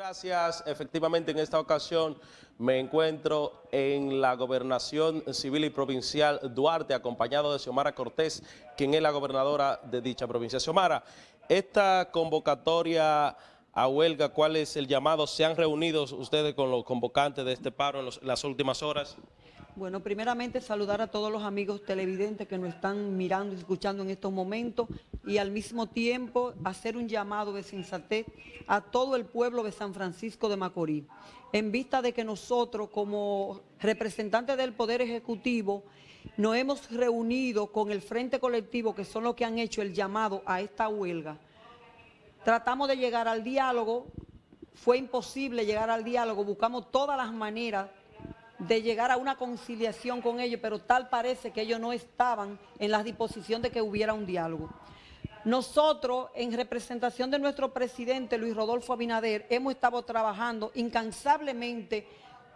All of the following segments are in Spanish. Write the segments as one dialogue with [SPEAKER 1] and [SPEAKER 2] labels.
[SPEAKER 1] Gracias. Efectivamente, en esta ocasión me encuentro en la Gobernación Civil y Provincial Duarte, acompañado de Xiomara Cortés, quien es la gobernadora de dicha provincia. Xiomara, esta convocatoria a huelga, ¿cuál es el llamado? ¿Se han reunido ustedes con los convocantes de este paro en, en las últimas horas?
[SPEAKER 2] Bueno, primeramente saludar a todos los amigos televidentes que nos están mirando y escuchando en estos momentos y al mismo tiempo hacer un llamado de sensatez a todo el pueblo de San Francisco de Macorís, en vista de que nosotros como representantes del Poder Ejecutivo nos hemos reunido con el Frente Colectivo, que son los que han hecho el llamado a esta huelga. Tratamos de llegar al diálogo, fue imposible llegar al diálogo, buscamos todas las maneras de llegar a una conciliación con ellos, pero tal parece que ellos no estaban en la disposición de que hubiera un diálogo. Nosotros, en representación de nuestro presidente Luis Rodolfo Abinader, hemos estado trabajando incansablemente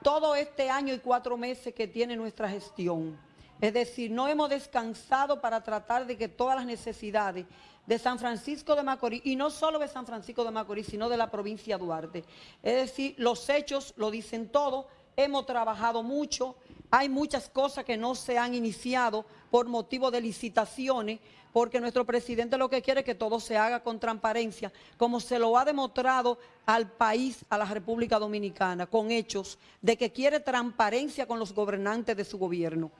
[SPEAKER 2] todo este año y cuatro meses que tiene nuestra gestión. Es decir, no hemos descansado para tratar de que todas las necesidades de San Francisco de Macorís, y no solo de San Francisco de Macorís, sino de la provincia de Duarte. Es decir, los hechos lo dicen todo, hemos trabajado mucho, hay muchas cosas que no se han iniciado por motivo de licitaciones, porque nuestro presidente lo que quiere es que todo se haga con transparencia, como se lo ha demostrado al país, a la República Dominicana, con hechos de que quiere transparencia con los gobernantes de su gobierno.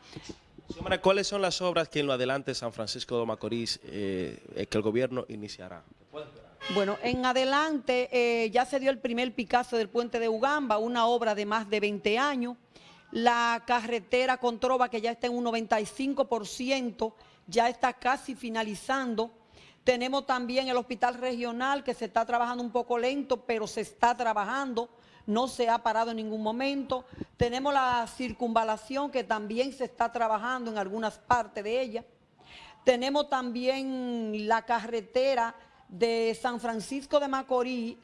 [SPEAKER 1] ¿Cuáles son las obras que en lo adelante San Francisco de Macorís eh, que el gobierno iniciará?
[SPEAKER 2] Bueno, en adelante eh, ya se dio el primer Picasso del puente de Ugamba, una obra de más de 20 años. La carretera con Trova, que ya está en un 95%, ya está casi finalizando. Tenemos también el hospital regional, que se está trabajando un poco lento, pero se está trabajando, no se ha parado en ningún momento. Tenemos la circunvalación, que también se está trabajando en algunas partes de ella. Tenemos también la carretera de San Francisco de Macorís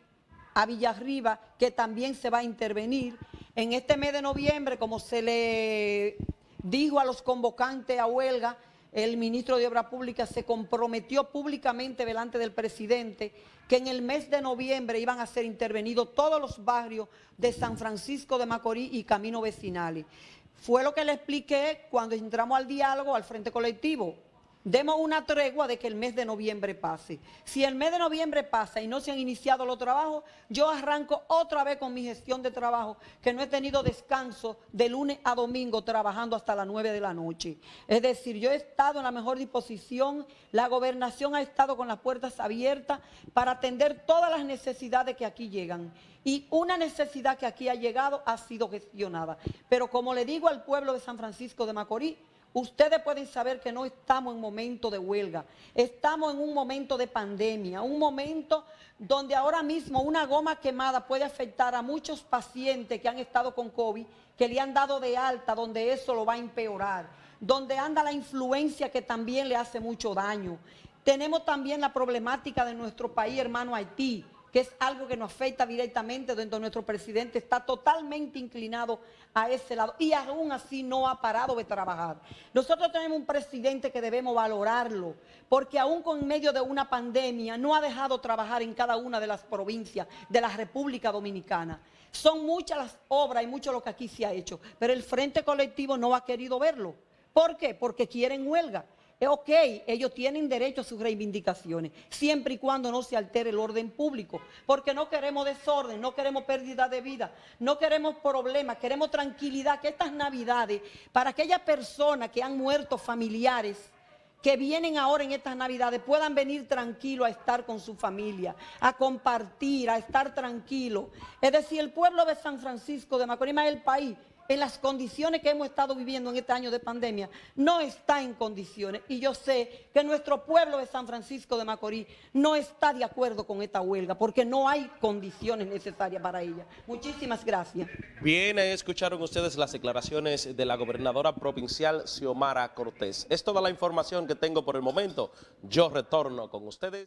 [SPEAKER 2] a Villarriba, que también se va a intervenir. En este mes de noviembre, como se le dijo a los convocantes a huelga, el ministro de Obras Públicas se comprometió públicamente delante del presidente que en el mes de noviembre iban a ser intervenidos todos los barrios de San Francisco de Macorís y Camino Vecinales. Fue lo que le expliqué cuando entramos al diálogo al Frente Colectivo. Demos una tregua de que el mes de noviembre pase. Si el mes de noviembre pasa y no se han iniciado los trabajos, yo arranco otra vez con mi gestión de trabajo, que no he tenido descanso de lunes a domingo trabajando hasta las 9 de la noche. Es decir, yo he estado en la mejor disposición, la gobernación ha estado con las puertas abiertas para atender todas las necesidades que aquí llegan. Y una necesidad que aquí ha llegado ha sido gestionada. Pero como le digo al pueblo de San Francisco de Macorís, Ustedes pueden saber que no estamos en momento de huelga, estamos en un momento de pandemia, un momento donde ahora mismo una goma quemada puede afectar a muchos pacientes que han estado con COVID, que le han dado de alta, donde eso lo va a empeorar, donde anda la influencia que también le hace mucho daño. Tenemos también la problemática de nuestro país hermano Haití, que es algo que nos afecta directamente, donde nuestro presidente está totalmente inclinado a ese lado y aún así no ha parado de trabajar. Nosotros tenemos un presidente que debemos valorarlo, porque aún con medio de una pandemia no ha dejado trabajar en cada una de las provincias de la República Dominicana. Son muchas las obras y mucho lo que aquí se ha hecho, pero el Frente Colectivo no ha querido verlo. ¿Por qué? Porque quieren huelga. Es ok, ellos tienen derecho a sus reivindicaciones, siempre y cuando no se altere el orden público, porque no queremos desorden, no queremos pérdida de vida, no queremos problemas, queremos tranquilidad, que estas navidades, para aquellas personas que han muerto familiares, que vienen ahora en estas navidades puedan venir tranquilos a estar con su familia, a compartir, a estar tranquilos. Es decir, el pueblo de San Francisco de Macorís, el país, en las condiciones que hemos estado viviendo en este año de pandemia, no está en condiciones. Y yo sé que nuestro pueblo de San Francisco de Macorís no está de acuerdo con esta huelga, porque no hay condiciones necesarias para ella. Muchísimas gracias.
[SPEAKER 1] Bien, escucharon ustedes las declaraciones de la gobernadora provincial Xiomara Cortés. Es toda la información que tengo por el momento. Yo retorno con ustedes.